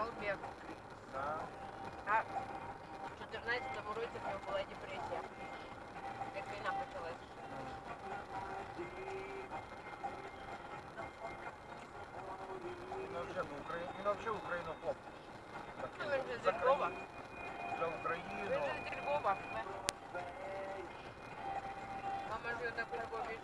Балбек. Да. А в 14 році в нього була депресія. Як війна почалась. Він взагалі в Україну, він взагалі хлоп. Ну, він же з За Львова. країну, За Україну. Він же з Львова. Мама живе на Курбові.